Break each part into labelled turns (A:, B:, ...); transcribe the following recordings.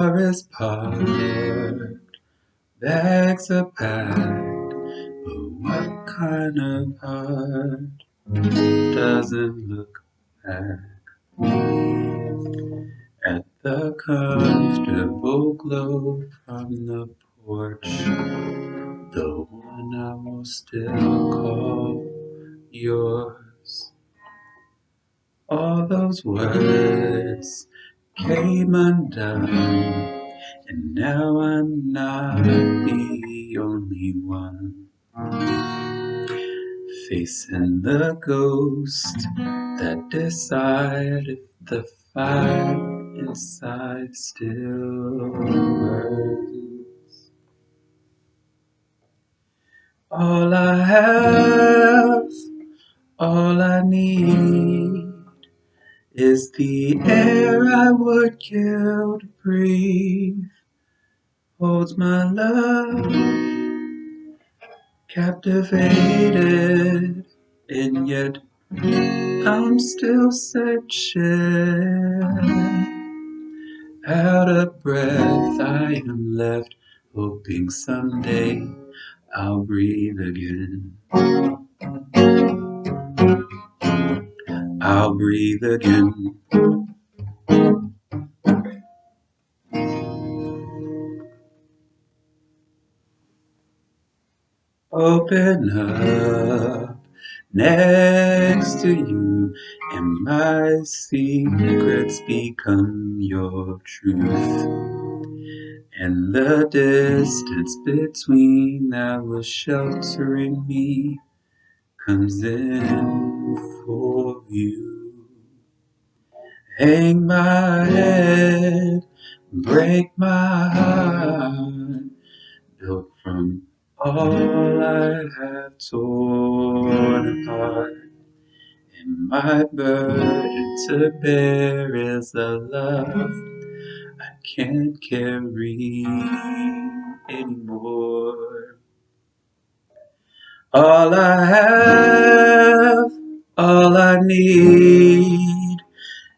A: is parked, bags are packed, but what kind of heart doesn't look back at the comfortable glow from the porch, the one I will still call yours. All those words came undone, and now I'm not the only one facing the ghost that decide if the fire inside still is the air I would kill to breathe. Holds my love captivated, and yet I'm still searching. Out of breath, I am left, hoping someday I'll breathe again. I'll breathe again. Open up next to you, and my secrets become your truth. And the distance between our sheltering me comes in for you. Hang my head, break my heart, built from all I have torn apart. And my burden to bear is a love I can't carry anymore. All I have, all I need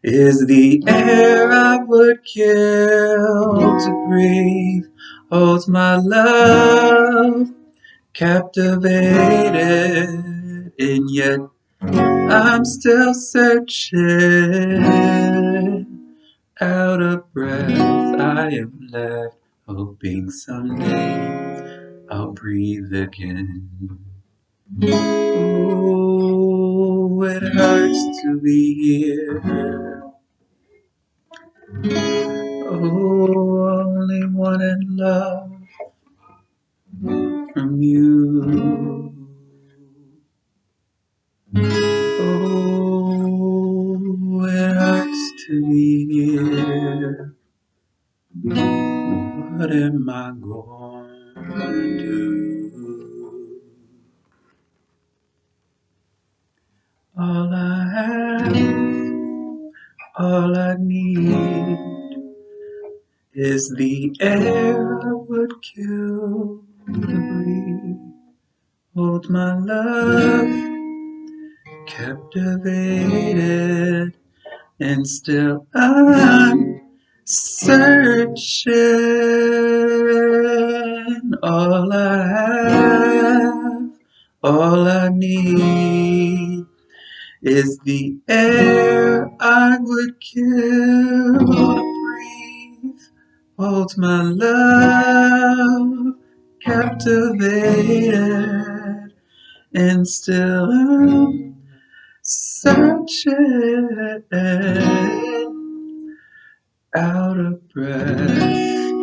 A: is the air I would kill to breathe. Holds my love captivated, and yet I'm still searching. Out of breath, I am left, hoping someday I'll breathe again. It hurts to be here. Oh, only wanted love from you. Oh, it hurts to be here. What am I going to do? All I have, all I need is the air I would kill to breathe. Hold my love captivated, and still I'm searching. All I have, all I need is the air I would kill to breathe. Holds my love captivated, and still I'm searching. Out of breath,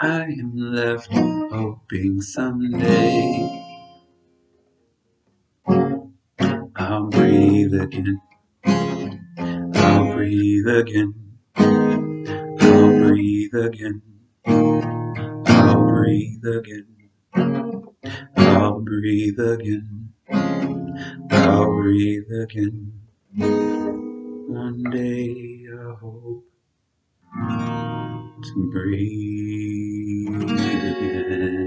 A: I am left hoping someday again. I'll breathe again. I'll breathe again. I'll breathe again. I'll breathe again. I'll breathe again. One day I hope to breathe again.